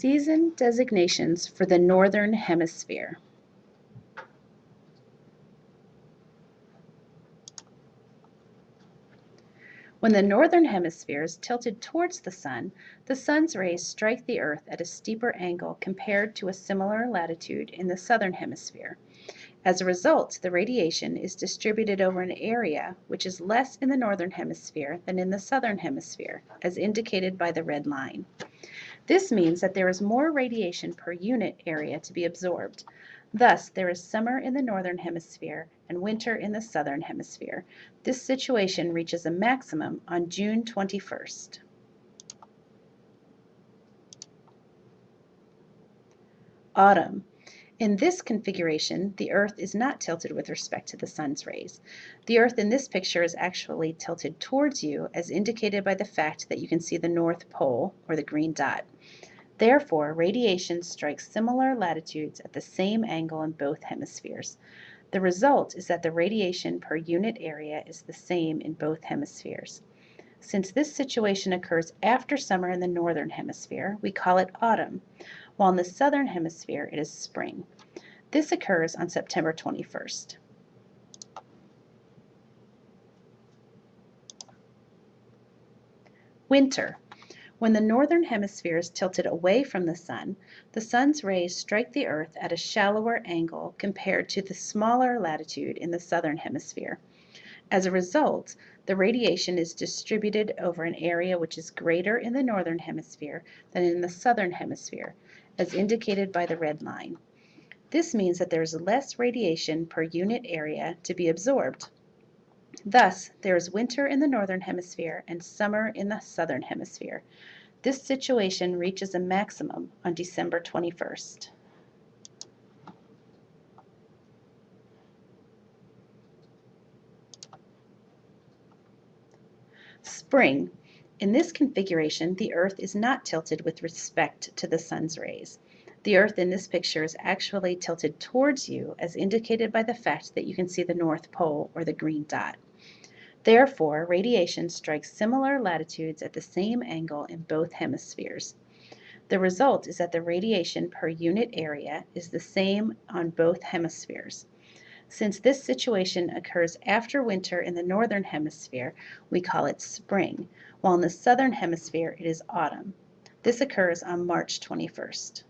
Season designations for the Northern Hemisphere. When the northern hemisphere is tilted towards the sun, the sun's rays strike the earth at a steeper angle compared to a similar latitude in the southern hemisphere. As a result, the radiation is distributed over an area which is less in the northern hemisphere than in the southern hemisphere, as indicated by the red line. This means that there is more radiation per unit area to be absorbed. Thus, there is summer in the northern hemisphere and winter in the southern hemisphere. This situation reaches a maximum on June 21st. Autumn. In this configuration, the Earth is not tilted with respect to the sun's rays. The Earth in this picture is actually tilted towards you as indicated by the fact that you can see the North Pole, or the green dot. Therefore, radiation strikes similar latitudes at the same angle in both hemispheres. The result is that the radiation per unit area is the same in both hemispheres. Since this situation occurs after summer in the northern hemisphere, we call it autumn, while in the southern hemisphere it is spring. This occurs on September 21st. Winter. When the northern hemisphere is tilted away from the sun, the sun's rays strike the earth at a shallower angle compared to the smaller latitude in the southern hemisphere. As a result, the radiation is distributed over an area which is greater in the northern hemisphere than in the southern hemisphere, as indicated by the red line. This means that there is less radiation per unit area to be absorbed. Thus, there is winter in the northern hemisphere and summer in the southern hemisphere. This situation reaches a maximum on December 21st. Spring. In this configuration, the Earth is not tilted with respect to the sun's rays. The Earth in this picture is actually tilted towards you as indicated by the fact that you can see the North Pole or the green dot. Therefore, radiation strikes similar latitudes at the same angle in both hemispheres. The result is that the radiation per unit area is the same on both hemispheres. Since this situation occurs after winter in the northern hemisphere, we call it spring, while in the southern hemisphere it is autumn. This occurs on March 21st.